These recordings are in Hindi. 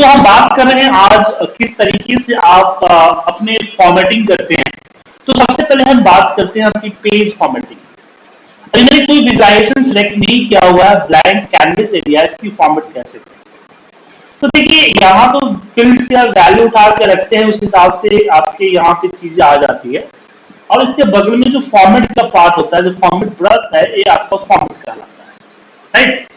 तो हम बात कर रहे हैं आज किस तरीके से आप अपने फॉर्मेटिंग करते हैं। तो सबसे पहले हम बात करते हैं आपकी पेज फॉर्मेटिंग अभी मैंने कोई विजुलाइजेशन सिलेक्ट नहीं किया हुआ है ब्लैंक कैनवस एरिया इसकी फॉर्मेट कैसे तो देखिए, यहाँ तो फ़ील्ड या वैल्यू उठा के रखते हैं, उस हिसाब से आपके यहाँ पे चीज़ें आ जाती है। और इसके बगल में जो फॉर्मेट का पार्ट होता है, जो फॉर्मेट ब्रश है, ये आपका फॉर्मेट कहलाता है। राइट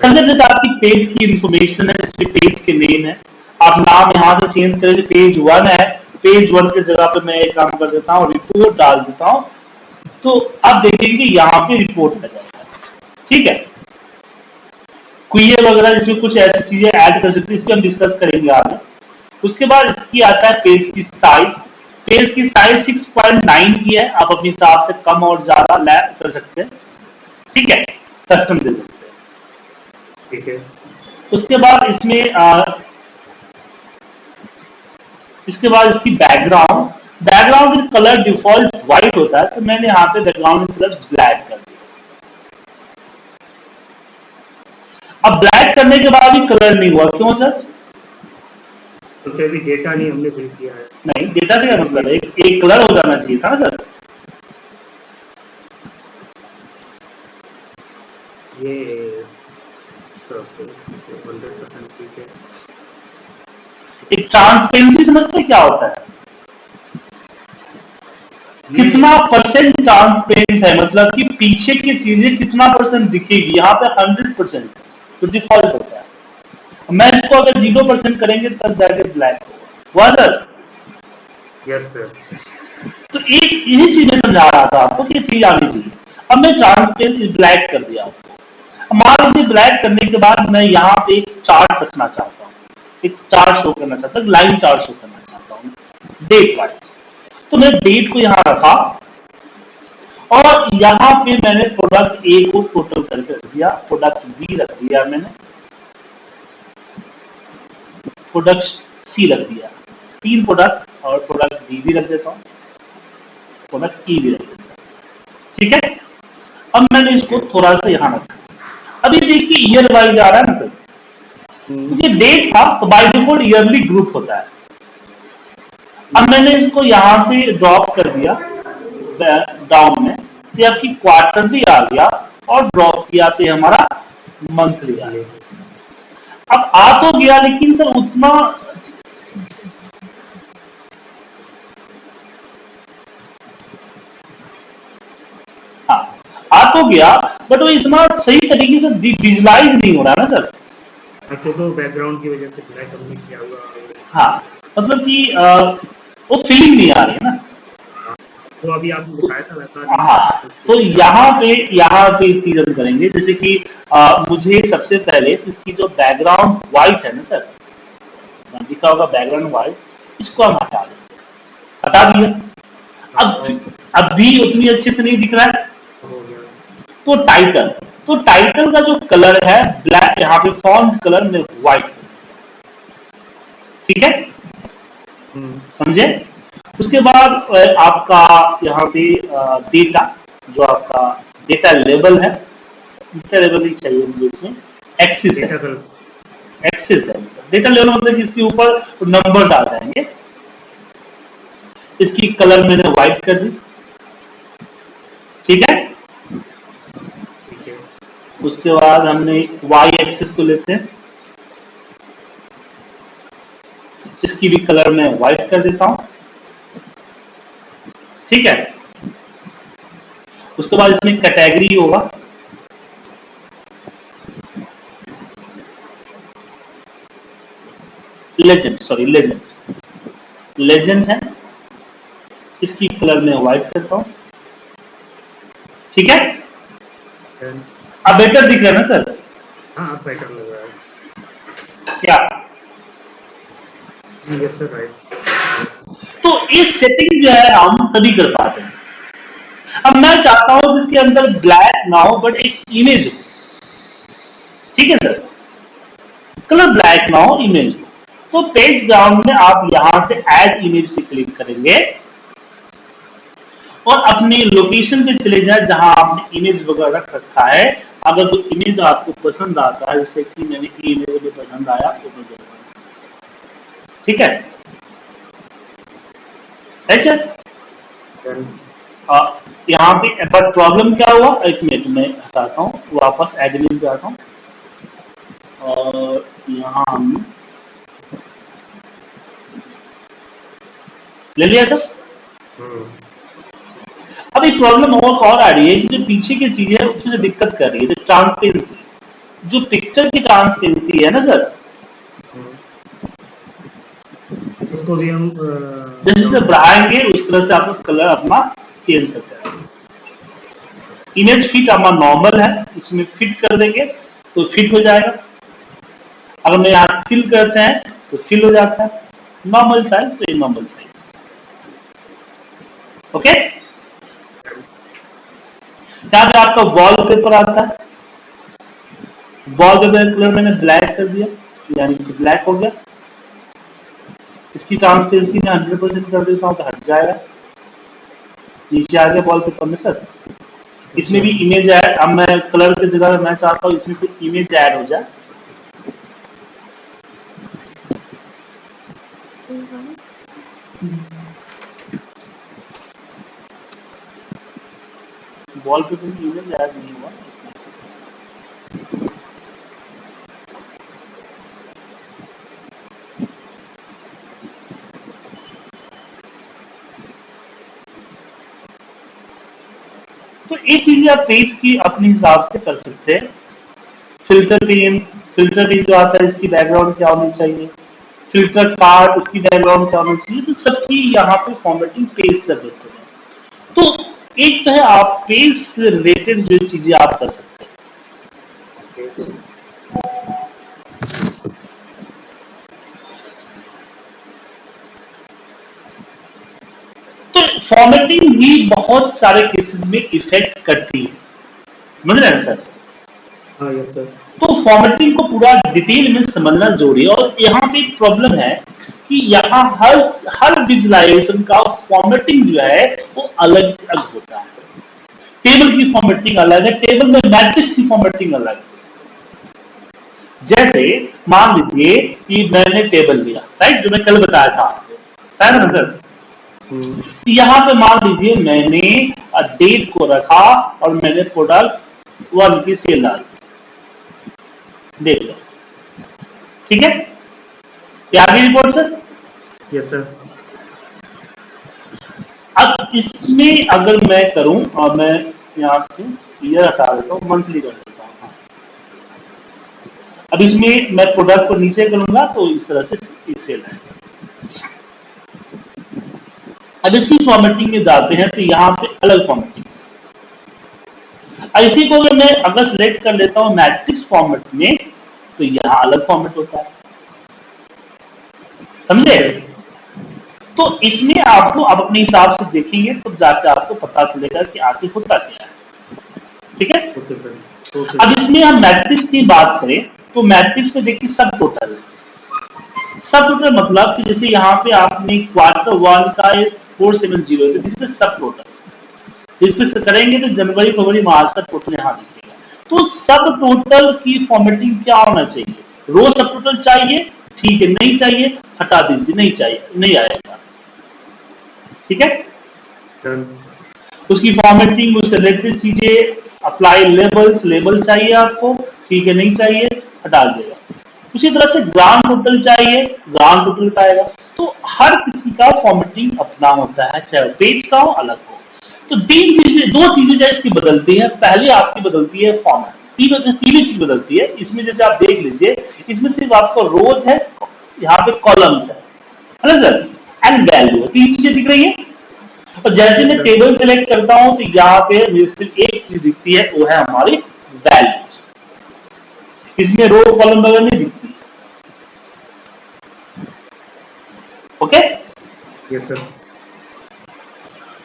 कंसिडर आपकी पेज की इंफॉर्मेशन है, जिसके पेज के नेम है। आप नाम यहाँ से चेंज करें पेज वन है पेज वन के जगह पे मैं एक काम कर देता हूँ रिपोर्ट डाल देता हूँ। तो आप देखेंगे यहाँ पे रिपोर्ट आ जाएगा ठीक है? क्वियर वगैरह, जिसमें कुछ ऐसी चीज़ें ऐड कर सकते हैं, इसकी हम डिस्कस करेंगे आगे। उसके बाद इसकी आता है पेज की साइज़ पेज की साइज़ 6.9 की है। आप अपने हिसाब से कम और ज़्यादा कर सकते हैं। ठीक है? कस्टम दे हैं ठीक है। उसके बाद इसमें आ, इसके बाद इसकी background background colour default white होता है तो मैंने यहाँ पे बैकग्राउंड प्लस ब्लैक कर दिया। अब ब्लैक करने के बाद भी कलर नहीं हुआ क्यों सर? तो अभी डेटा नहीं हमने फिल किया है। नहीं डेटा से क्या मतलब है? एक, एक कलर हो जाना चाहिए था ना सर ये हंड्रेड परसेंट ठीक है एक ट्रांसपेरेंसी समझते क्या होता है? कितना परसेंट ट्रांसपेरेंट है? मतलब कि पीछे की चीज़ें कितना परसेंट दिखेगी? यहाँ पे हंड्रेड परसेंट तो डिफ़ॉल्ट होता है। मैं इसको अगर ज़ीरो परसेंट करेंगे तब जाके ब्लैक होगा। सर यस सर तो एक यही चीज़ें समझा रहा था आपको कि चीज़ आनी चाहिए। अब मैं ट्रांसपेरेंट ब्लैक कर दिया आपको। मान लीजिए ब्लैक करने के बाद मैं यहाँ पे एक चार्ट रखना चाहता हूँ। एक चार्ट शो करना चाहता हूँ लाइन चार्ट शो करना चाहता हूँ। डेट वाइज तो मैं डेट को यहाँ रखा। और यहाँ पे मैंने प्रोडक्ट ए को टोटल करके रख दिया प्रोडक्ट बी रख दिया मैंने। प्रोडक्ट सी रख दिया। तीन प्रोडक्ट और प्रोडक्ट बी भी रख देता हूँ। प्रोडक्ट ई भी रख देता ठीक है? अब मैंने इसको थोड़ा सा यहाँ रखा। अभी देखिए ईयर वाइज आ रहा है ना ये डेट था तो बाय डिफ़ॉल्ट ईयरली ग्रुप होता है। अब मैंने इसको यहाँ से ड्रॉप कर दिया डाउन में तो आपकी क्वार्टरली आ गया और ड्रॉप किया तो हमारा मंथली आ गया। अब आ तो गया, लेकिन सर उतना हाँ आ तो गया बट वो इतना सही तरीके से विजुलाइज नहीं हो रहा है ना सर। तो बैकग्राउंड की वजह से ब्लैक हमने किया हुआ हाँ मतलब कि वो फीलिंग नहीं आ रही है ना। तो अभी आपने दिखाया था वैसा हाँ तो यहाँ पे यहाँ पे चीज़ हम करेंगे जैसे कि आ, मुझे सबसे पहले इसकी जो बैकग्राउंड व्हाइट है ना सर दिखा होगा बैकग्राउंड व्हाइट इसको हम हटा देंगे हटा दिया। अब अब भी उतनी अच्छे से नहीं दिख रहा है। तो टाइटल तो टाइटल का जो कलर है ब्लैक यहाँ पे फॉन्ट कलर में व्हाइट ठीक है? हम्म। समझे? उसके बाद आपका यहाँ पे डेटा जो आपका डेटा लेवल है डेटा लेवल ही चाहिए मुझे इसमें। एक्सिस एक्सिस है। डेटा लेवल मतलब इसके ऊपर नंबर डाल जाएँगे इसकी कलर मैंने व्हाइट कर दी। ठीक है? उसके बाद हमने वाई एक्सिस को लेते हैं। इसकी भी कलर में व्हाइट कर देता हूँ। ठीक है? उसके बाद इसमें कैटेगरी होगा। लेजेंड सॉरी लेजेंड लेजेंड है। इसकी कलर में व्हाइट करता हूँ। ठीक है? अब बेटर दिख रहा है ना सर हाँ बेटर लग रहा है। क्या? यस सर राइट तो इस सेटिंग जो है हम तभी कर पाते हैं। अब मैं चाहता हूँ जिसके अंदर ब्लैक ना हो बट एक इमेज हो। ठीक है सर कलर ब्लैक ना हो इमेज हो। तो पेज ग्राउंड में आप यहाँ से ऐड इमेज पे क्लिक करेंगे। और अपनी लोकेशन पे चले जाए जहाँ आपने इमेज वगैरह रख रखा है। अगर वो इमेज आपको पसंद आता है जैसे कि मैंने इमेज मुझे पसंद आया तो ठीक है? अच्छा यहाँ पे पर प्रॉब्लम क्या हुआ? एक मिनट में हटाता हूँ वापस एडमिन पे आता हूँ। और यहाँ हम ले लिया सर? प्रॉब्लम और और आ रही है कि जो पीछे की चीज़ें हैं उसमें दिक्कत कर रही है जो ट्रांसपेरेंसी जो पिक्चर की ट्रांसपेरेंसी है ना सर. उसको भी हम जैसे बढ़ाएँगे उस तरह से आपका कलर अपना चेंज करते रहेंगे इमेज फिट हमारा नॉर्मल है इसमें फिट कर देंगे तो फिट हो जाएगा। अगर मैं यहाँ फिल करते हैं तो फिल हो जाता है। नॉर्मल साइज़ तो ये नॉर्मल साइज़ ओके पे आपका वॉल पेपर आता है। वॉल पेपर कलर मैंने ब्लैक कर दिया, यानी ब्लैक हो गया। इसकी ट्रांसपेरेंसी में 100 परसेंट कर देता हूँ तो हट जाएगा। नीचे आ गया वॉल पेपर में सर इसमें भी इमेज ऐड अब मैं कलर की जगह मैं चाहता हूँ इसमें कुछ इमेज ऐड हो जाए। वॉल पेपर में इमेज ऐड नहीं हुआ। तो एक चीज़ें आप पेज की अपने हिसाब से कर सकते हैं। फ़िल्टर पेन फ़िल्टर पेन जो आता है, इसकी बैकग्राउंड क्या होनी चाहिए? फ़िल्टर कार्ड उसकी बैकग्राउंड क्या होनी चाहिए? तो सबकी यहाँ पे फॉर्मेटिंग पेज कर देते हैं। तो एक तो है आप पेज से रिलेटेड जो चीज़ें आप कर सकते हैं। तो फॉर्मेटिंग भी बहुत सारे केसेस में इफ़ेक्ट करती है। समझ रहे हैं सर हाँ यस सर तो फॉर्मेटिंग को पूरा डिटेल में समझना ज़रूरी है। और यहाँ पे एक प्रॉब्लम है कि यहाँ हर हर विजुलाइजेशन का फॉर्मेटिंग जो है वो अलग अलग होता है। टेबल की फॉर्मेटिंग अलग है टेबल में मैट्रिक्स की फॉर्मेटिंग अलग है। जैसे मान लीजिए कि मैंने टेबल लिया राइट जो मैं कल बताया था आपको। सर हम्म, यहाँ पे मान लीजिए मैंने डेट को रखा और मैंने प्रोडक्ट वन की सेल डाल दी। देख लो ठीक है? क्या रिपोर्ट सर यस सर अब इसमें अगर मैं करूँ और मैं यहाँ से ईयर हटा देता हूँ मंथली कर देता हूँ हाँ। अब इसमें मैं प्रोडक्ट को नीचे करूँगा तो इस तरह से एक सेल है। अब इसकी फॉर्मेटिंग में जाते हैं तो यहाँ पे अलग फॉर्मेटिंग इसी को अगर मैं अगर सिलेक्ट कर लेता हूँ मैट्रिक्स फॉर्मेट में तो यहाँ अलग फॉर्मेट होता है। समझे? तो इसमें आपको अब अपने हिसाब से देखेंगे तो जाके आपको पता चलेगा कि आखिर होता क्या है। ठीक है? Okay sir. ओके। अब इसमें हम मैट्रिक्स की बात करें तो मैट्रिक्स में देखिए सब टोटल सब टोटल मतलब कि जैसे यहाँ पे आपने क्वार्टर वन का फोर सेवन ज़ीरो सब टोटल जिसपे से करेंगे तो जनवरी फरवरी मार्च का टोटल यहाँ दिखेगा। तो सब टोटल की फॉर्मेटिंग क्या होना चाहिए? रो सब टोटल चाहिए ठीक है नहीं चाहिए हटा दीजिए नहीं चाहिए नहीं आएगा। ठीक है? उसकी फॉर्मेटिंग उससे रिलेटेड चीज़ें अप्लाई लेबल्स लेबल चाहिए आपको ठीक है नहीं चाहिए हटा देगा उसी तरह से ग्राम टोटल चाहिए ग्राम टोटल पाएगा तो हर किसी का फॉर्मेटिंग अपना होता है चाहे पेज का हो अलग हो। तो तीन चीज़ें, दो चीज़ें जो इसकी बदलती है, पहले आपकी बदलती है फॉर्मेट तीन तीन चीज़ बदलती है। इसमें जैसे आप देख लीजिए, इसमें सिर्फ़ आपको रोज है, यहाँ पे कॉलम्स है। सर एंड वैल्यू तीन चीज़ें दिख रही है। और जैसे मैं टेबल सेलेक्ट करता हूँ तो यहाँ पे मुझे सिर्फ़ एक चीज़ दिखती है, वो है हमारी वैल्यूज़ इसमें रो कॉलम वगैरह नहीं दिखती। ओके यस सर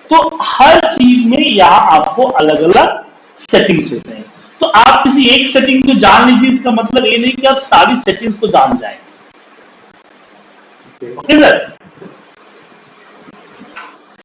तो हर चीज़ में यहाँ आपको अलग अलग सेटिंग्स होते हैं। तो आप किसी एक सेटिंग को जान लीजिए इसका मतलब ये नहीं कि आप सारी सेटिंग्स को जान जाए ओके ओके सर